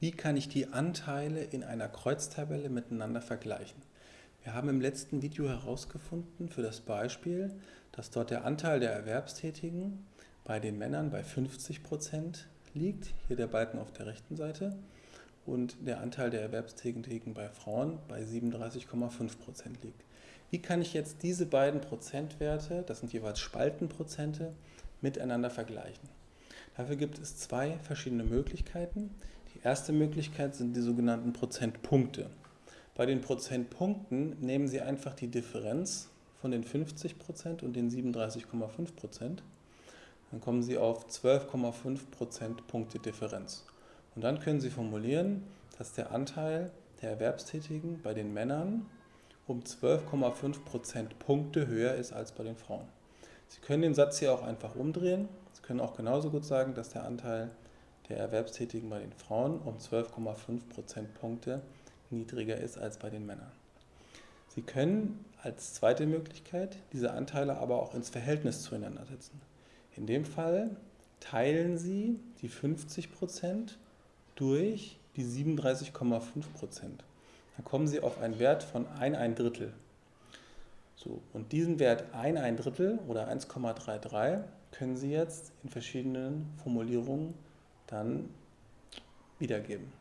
Wie kann ich die Anteile in einer Kreuztabelle miteinander vergleichen? Wir haben im letzten Video herausgefunden für das Beispiel, dass dort der Anteil der Erwerbstätigen bei den Männern bei 50% liegt, hier der Balken auf der rechten Seite, und der Anteil der Erwerbstätigen bei Frauen bei 37,5% liegt. Wie kann ich jetzt diese beiden Prozentwerte, das sind jeweils Spaltenprozente, miteinander vergleichen? Dafür gibt es zwei verschiedene Möglichkeiten. Erste Möglichkeit sind die sogenannten Prozentpunkte. Bei den Prozentpunkten nehmen Sie einfach die Differenz von den 50% und den 37,5%. Dann kommen Sie auf 12,5 Prozentpunkte Differenz. Und dann können Sie formulieren, dass der Anteil der Erwerbstätigen bei den Männern um 12,5 Prozentpunkte höher ist als bei den Frauen. Sie können den Satz hier auch einfach umdrehen. Sie können auch genauso gut sagen, dass der Anteil der Erwerbstätigen bei den Frauen um 12,5 Prozentpunkte niedriger ist als bei den Männern. Sie können als zweite Möglichkeit diese Anteile aber auch ins Verhältnis zueinander setzen. In dem Fall teilen Sie die 50 Prozent durch die 37,5 Prozent. Dann kommen Sie auf einen Wert von 1 ein Drittel. So, und diesen Wert 1 ein Drittel oder 1,33 können Sie jetzt in verschiedenen Formulierungen dann wiedergeben.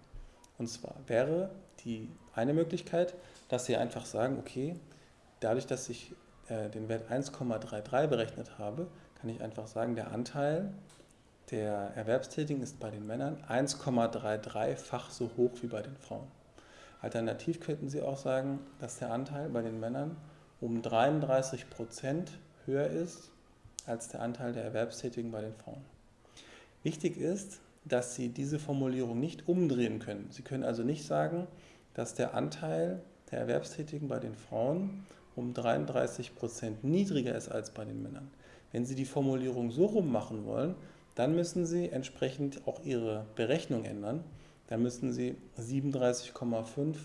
Und zwar wäre die eine Möglichkeit, dass Sie einfach sagen, okay, dadurch, dass ich äh, den Wert 1,33 berechnet habe, kann ich einfach sagen, der Anteil der Erwerbstätigen ist bei den Männern 1,33-fach so hoch wie bei den Frauen. Alternativ könnten Sie auch sagen, dass der Anteil bei den Männern um 33% höher ist als der Anteil der Erwerbstätigen bei den Frauen. Wichtig ist, dass Sie diese Formulierung nicht umdrehen können. Sie können also nicht sagen, dass der Anteil der Erwerbstätigen bei den Frauen um 33% niedriger ist als bei den Männern. Wenn Sie die Formulierung so rum machen wollen, dann müssen Sie entsprechend auch Ihre Berechnung ändern. Dann müssen Sie 37,5%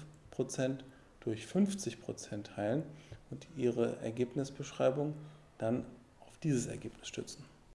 durch 50% teilen und Ihre Ergebnisbeschreibung dann auf dieses Ergebnis stützen.